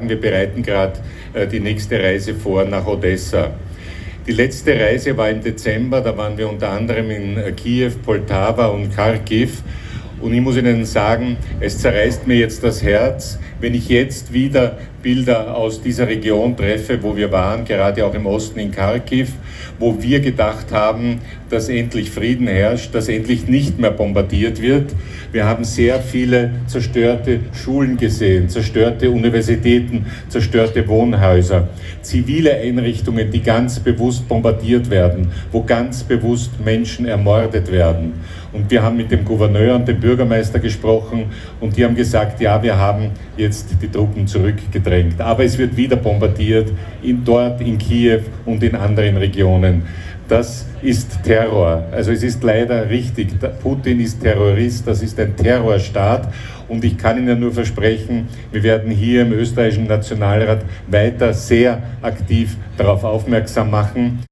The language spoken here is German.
Wir bereiten gerade äh, die nächste Reise vor nach Odessa. Die letzte Reise war im Dezember, da waren wir unter anderem in äh, Kiew, Poltava und Kharkiv. Und ich muss Ihnen sagen, es zerreißt mir jetzt das Herz, wenn ich jetzt wieder Bilder aus dieser Region treffe, wo wir waren, gerade auch im Osten in Kharkiv, wo wir gedacht haben, dass endlich Frieden herrscht, dass endlich nicht mehr bombardiert wird. Wir haben sehr viele zerstörte Schulen gesehen, zerstörte Universitäten, zerstörte Wohnhäuser, zivile Einrichtungen, die ganz bewusst bombardiert werden, wo ganz bewusst Menschen ermordet werden. Und wir haben mit dem Gouverneur und dem Bürgermeister gesprochen und die haben gesagt, ja, wir haben jetzt die Truppen zurückgedrängt. Aber es wird wieder bombardiert, in, dort in Kiew und in anderen Regionen. Das ist Terror. Also es ist leider richtig, Putin ist Terrorist, das ist ein Terrorstaat und ich kann Ihnen nur versprechen, wir werden hier im österreichischen Nationalrat weiter sehr aktiv darauf aufmerksam machen.